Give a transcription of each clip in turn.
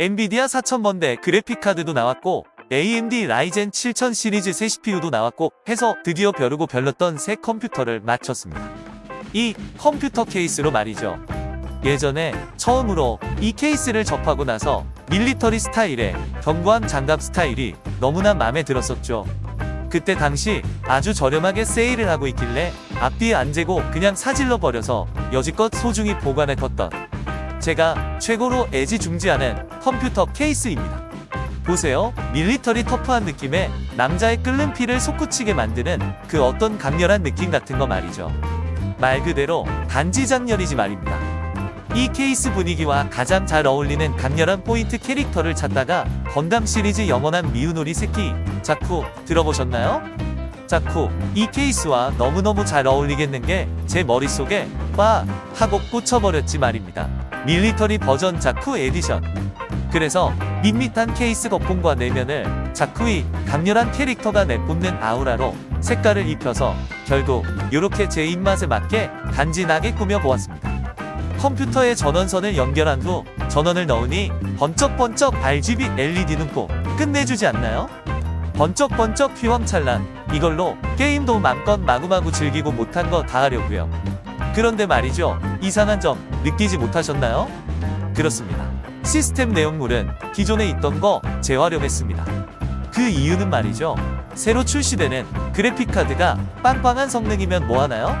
엔비디아 4000번대 그래픽카드도 나왔고 AMD 라이젠 7000 시리즈 새 CPU도 나왔고 해서 드디어 벼르고 별렀던 새 컴퓨터를 맞췄습니다. 이 컴퓨터 케이스로 말이죠. 예전에 처음으로 이 케이스를 접하고 나서 밀리터리 스타일의 견고한 장갑 스타일이 너무나 마음에 들었었죠. 그때 당시 아주 저렴하게 세일을 하고 있길래 앞뒤 안 재고 그냥 싸질러 버려서 여지껏 소중히 보관해 뒀던 제가 최고로 애지중지하는 컴퓨터 케이스입니다. 보세요. 밀리터리 터프한 느낌에 남자의 끓는 피를 솟구치게 만드는 그 어떤 강렬한 느낌 같은 거 말이죠. 말 그대로 간지 작렬이지 말입니다. 이 케이스 분위기와 가장 잘 어울리는 강렬한 포인트 캐릭터를 찾다가 건담 시리즈 영원한 미운 오리 새끼 자쿠 들어보셨나요? 자쿠 이 케이스와 너무너무 잘 어울리겠는 게 제 머릿속에 빡 하고 꽂혀버렸지 말입니다. 밀리터리 버전 자쿠 에디션 그래서 밋밋한 케이스 겉면과 내면을 자쿠의 강렬한 캐릭터가 내뿜는 아우라로 색깔을 입혀서 결국 이렇게 제 입맛에 맞게 간지나게 꾸며보았습니다. 컴퓨터에 전원선을 연결한 후 전원을 넣으니 번쩍번쩍 RGB LED는 꼭 끝내주지 않나요? 번쩍번쩍 휘황찬란 이걸로 게임도 맘껏 마구마구 즐기고 못한 거 다 하려고요. 그런데 말이죠. 이상한 점 느끼지 못하셨나요? 그렇습니다. 시스템 내용물은 기존에 있던 거 재활용했습니다. 그 이유는 말이죠. 새로 출시되는 그래픽카드가 빵빵한 성능이면 뭐하나요?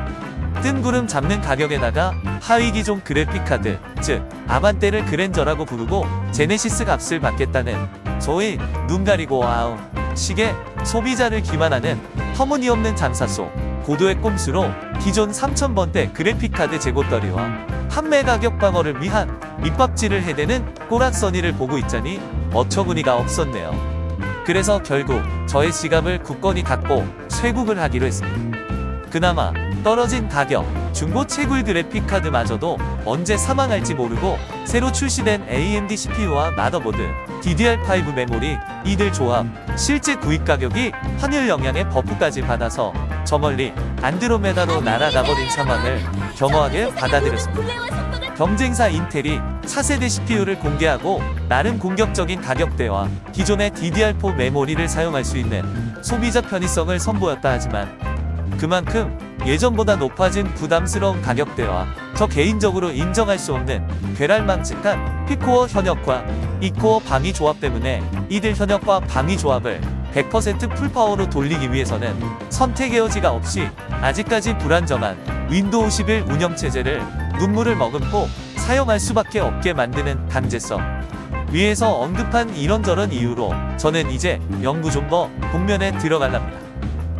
뜬구름 잡는 가격에다가 하위 기종 그래픽카드, 즉 아반떼를 그랜저라고 부르고 제네시스 값을 받겠다는 소위 눈 가리고 아웅 식의 소비자를 기만하는 터무니없는 장사 속 고도의 꼼수로 기존 3000번대 그래픽카드 재고떨이와 판매 가격 방어를 위한 밑밥질을 해대는 꼬락서니를 보고 있자니 어처구니가 없었네요. 그래서 결국 저의 지갑을 굳건히 닫고 쇄국을 하기로 했습니다. 그나마 떨어진 가격, 중고 채굴 그래픽카드마저도 언제 사망할지 모르고 새로 출시된 AMD CPU와 마더보드, DDR5 메모리, 이들 조합, 실제 구입 가격이 환율 영향의 버프까지 받아서 저 멀리 안드로메다로 날아가버린 상황을 겸허하게 받아들였습니다. 경쟁사 인텔이 차세대 CPU를 공개하고 나름 공격적인 가격대와 기존의 DDR4 메모리를 사용할 수 있는 소비자 편의성을 선보였다 하지만 그만큼 예전보다 높아진 부담스러운 가격대와 저 개인적으로 인정할 수 없는 괴랄망측한 피코어 현역과 E코어 방위 조합 때문에 이들 현역과 방위 조합을 100% full power로 돌리기 위해서는 선택의 여지가 없이 아직까지 불안정한 윈도우 11 운영체제를 눈물을 머금고 사용할 수밖에 없게 만드는 강제성 위에서 언급한 이런저런 이유로 저는 이제 영구 존버 동면에 들어갈랍니다.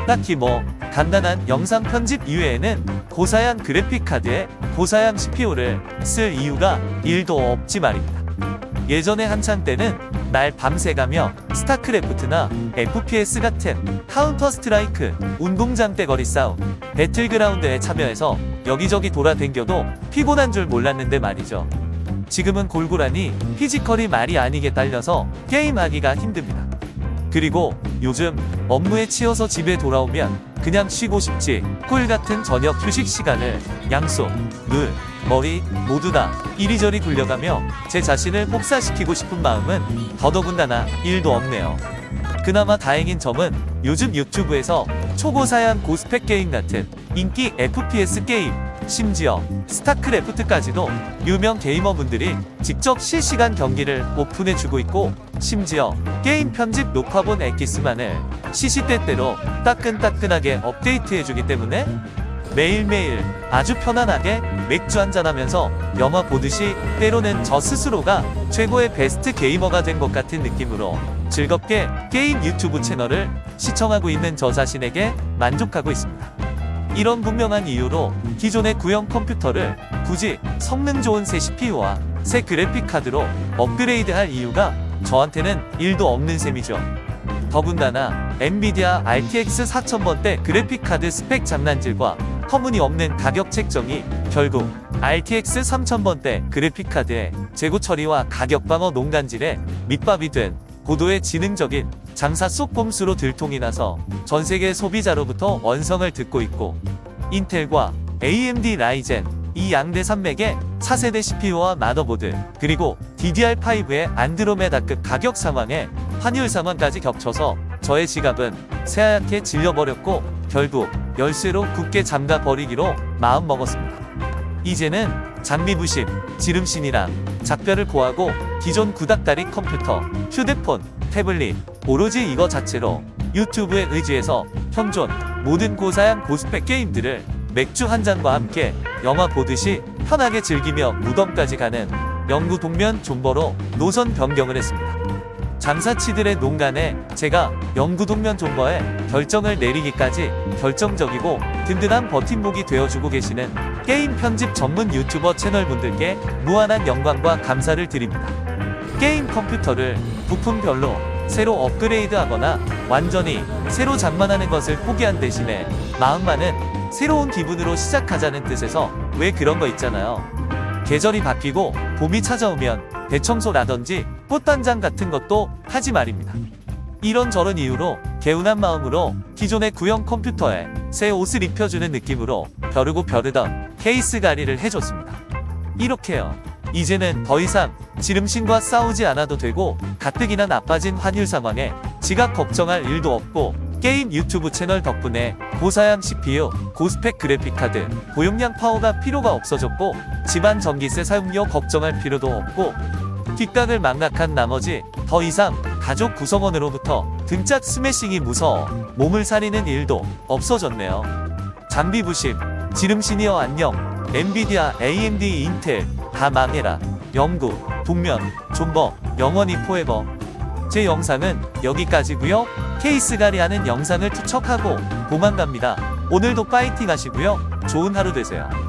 딱히 뭐 간단한 영상 편집 이외에는 고사양 그래픽카드에 고사양 CPU를 쓸 이유가 1도 없지 말입니다. 예전에 한창 때는 날 밤새가며 스타크래프트나 FPS 같은 카운터 스트라이크, 운동장 떼거리 싸움, 배틀그라운드에 참여해서 여기저기 돌아댕겨도 피곤한 줄 몰랐는데 말이죠. 지금은 골골하니 피지컬이 말이 아니게 딸려서 게임하기가 힘듭니다. 그리고 요즘 업무에 치여서 집에 돌아오면 그냥 쉬고 싶지 꿀 같은 저녁 휴식 시간을 양손, 눈, 머리 모두 다 이리저리 굴려가며 제 자신을 폭사시키고 싶은 마음은 더더군다나 일도 없네요. 그나마 다행인 점은 요즘 유튜브에서 초고사양 고스펙 게임 같은 인기 FPS 게임 심지어 스타크래프트까지도 유명 게이머분들이 직접 실시간 경기를 오픈해주고 있고 심지어 게임 편집 녹화본 엑기스만을 시시때때로 따끈따끈하게 업데이트해주기 때문에 매일매일 아주 편안하게 맥주 한잔하면서 영화 보듯이 때로는 저 스스로가 최고의 베스트 게이머가 된 것 같은 느낌으로 즐겁게 게임 유튜브 채널을 시청하고 있는 저 자신에게 만족하고 있습니다. 이런 분명한 이유로 기존의 구형 컴퓨터를 굳이 성능 좋은 새 CPU와 새 그래픽카드로 업그레이드할 이유가 저한테는 1도 없는 셈이죠. 더군다나 엔비디아 RTX 4000번대 그래픽카드 스펙 장난질과 터무니없는 가격 책정이 결국 RTX 3000번대 그래픽카드의 재고 처리와 가격 방어 농간질에 밑밥이 된 고도의 지능적인 장사 속 꼼수로 들통이 나서 전세계 소비자로부터 원성을 듣고 있고 인텔과 AMD 라이젠 이 양대 산맥에 4세대 CPU와 마더보드, 그리고 DDR5의 안드로메다급 가격 상황에 환율 상황까지 겹쳐서 저의 지갑은 새하얗게 질려버렸고 결국 열쇠로 굳게 잠가 버리기로 마음먹었습니다. 이제는 장비 부심, 지름신이랑 작별을 고하고 기존 구닥다리 컴퓨터, 휴대폰, 태블릿, 오로지 이거 자체로 유튜브에 의지해서 현존 모든 고사양 고스펙 게임들을 맥주 한 잔과 함께 영화 보듯이 편하게 즐기며 무덤까지 가는 영구 동면 존버로 노선 변경을 했습니다. 장사치들의 농간에 제가 영구 동면 존버에 결정을 내리기까지 결정적이고 든든한 버팀목이 되어주고 계시는 게임 편집 전문 유튜버 채널분들께 무한한 영광과 감사를 드립니다. 게임 컴퓨터를 부품별로 새로 업그레이드하거나 완전히 새로 장만하는 것을 포기한 대신에 마음만은 새로운 기분으로 시작하자는 뜻에서 왜 그런 거 있잖아요. 계절이 바뀌고 봄이 찾아오면 대청소라든지 꽃단장 같은 것도 하지 말입니다. 이런저런 이유로 개운한 마음으로 기존의 구형 컴퓨터에 새 옷을 입혀주는 느낌으로 벼르고 벼르던 케이스 가리를 해줬습니다. 이렇게요. 이제는 더 이상 지름신과 싸우지 않아도 되고 가뜩이나 나빠진 환율 상황에 지갑 걱정할 일도 없고 게임 유튜브 채널 덕분에 고사양 CPU, 고스펙 그래픽카드, 고용량 파워가 필요가 없어졌고 집안 전기세 사용료 걱정할 필요도 없고 뒷각을 망각한 나머지 더 이상 가족 구성원으로부터 등짝 스매싱이 무서워 몸을 사리는 일도 없어졌네요. 장비 부심, 지름신이여 안녕, 엔비디아, AMD, 인텔 다 망해라. 영구, 동면, 존버, 영원히 포에버. 제 영상은 여기까지고요. 케이스갈이 하는 영상을 투척하고 도망갑니다. 오늘도 파이팅 하시고요. 좋은 하루 되세요.